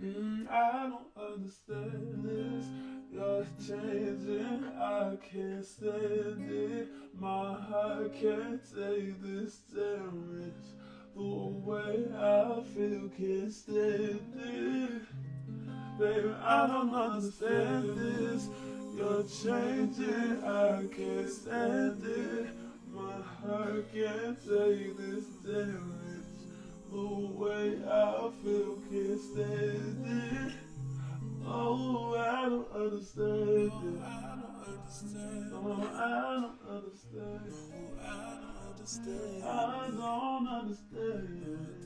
Mm, I don't understand this. You're changing, I can't stand it. My heart can't take this damage. The way I feel can't stand it. Baby, I don't understand this. You're changing, I can't stand it. My heart can't take this damage. The way I feel can't stand it. Oh, I don't understand it. Oh, I don't understand. Oh, I don't understand. Oh, I don't understand. I don't understand.